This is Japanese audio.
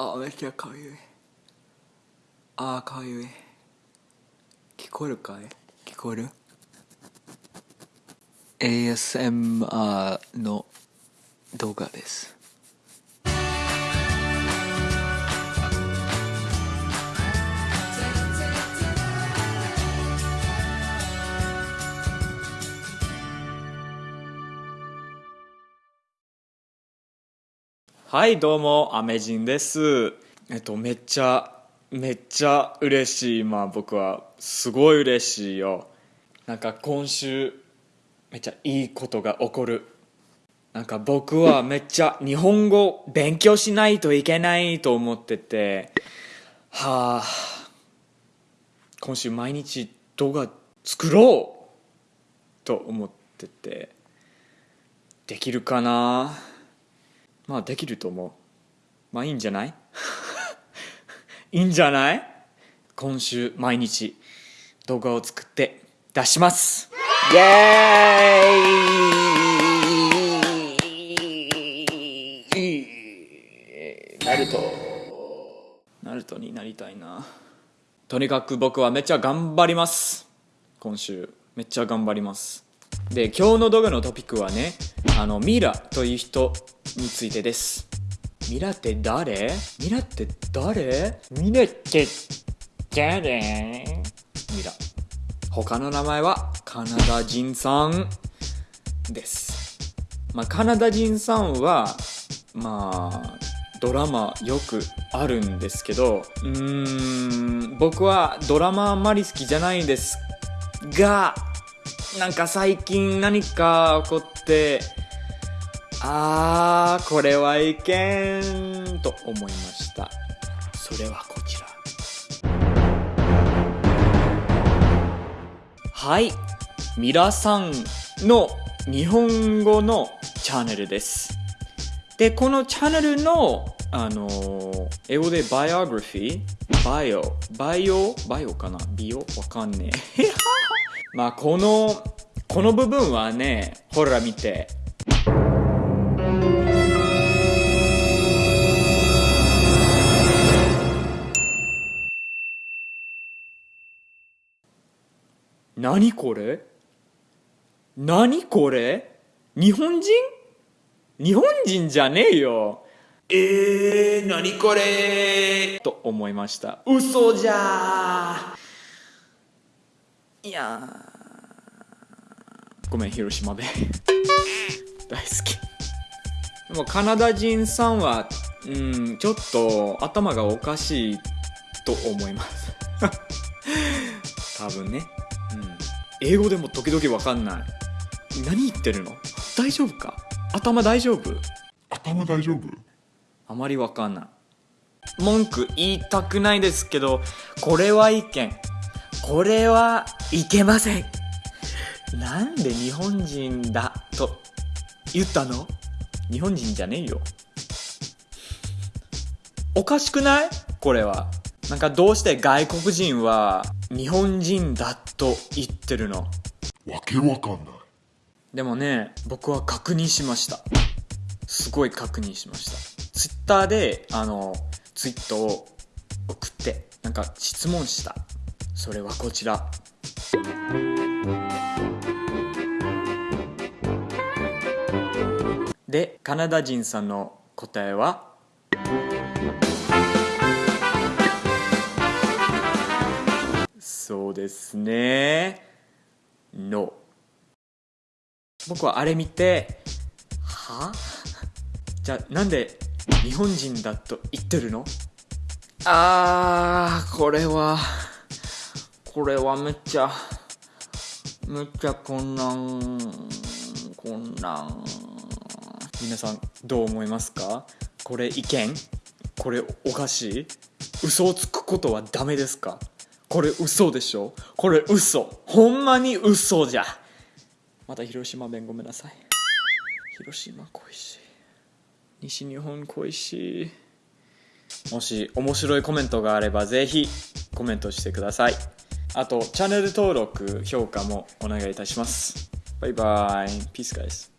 あめっちゃかゆいあかゆい聞こえるかい？聞こえる？ASMR の動画です。はいどうもアメジンです。えっとめっちゃめっちゃ嬉しい。今僕はすごい嬉しいよ。なんか今週めっちゃいいことが起こる。なんか僕はめっちゃ日本語勉強しないといけないと思ってて。はあ今週毎日動画作ろうと思ってて。できるかな？まあできると思う。まあいいんじゃない？いいんじゃない？今週毎日動画を作って出します。イエーイ。ナルト。ナルトになりたいな。とにかく僕はめっちゃ頑張ります。今週めっちゃ頑張ります。で今日の動画のトピックはねあのミラという人についてです。ミラって誰？ミラって誰？ミラって誰ミラ他の名前はカナダ人さん。です。まあカナダ人さんはまあドラマよくあるんですけどうーん僕はドラマあんまり好きじゃないんですがなんか最近何か起こってあーこれはいけんと思いました。それはこちら。はい。ミラさんの日本語のチャンネルです。でこのチャンネルのあの英語でバイオグラフィー？バイオ？バイオ？バイオかな？ビオ？わかんねえ。まあこのこの部分はねほら見て。何これ？何これ？日本人？日本人じゃねえよ。えー、何これ？と思いました。嘘じゃ。いやー。ごめん広島弁 大好き。でもカナダ人さんはうんちょっと頭がおかしいと思います。多分ね、うん、英語でも時々わかんない。何言ってるの？大丈夫か？頭大丈夫？頭大丈夫？あまりわかんない。文句言いたくないですけどこれは意見これはいけません。なんで日本人だと言ったの？日本人じゃねえよ。おかしくない？これはなんかどうして外国人は日本人だと言ってるの？わけわかんない。でもね僕は確認しました。すごい確認しました。ツイッターであのツイートを送ってなんか質問した。それはこちら。でカナダ人さんの答えは？そうですね。No 僕はあれ見ては？じゃあなんで日本人だと言ってるの？あーこれはこれはめっちゃめっちゃ困難困難皆さんどう思いますか？これ意見？これおかしい嘘をつくことはダメですか？これ嘘でしょ？これ嘘。ほんまに嘘じゃ。また広島弁ごめんなさい。広島恋しい。西日本恋しい。もし面白いコメントがあればぜひコメントしてください。あとチャンネル登録評価もお願いいたします。バイバイ。ピースガイス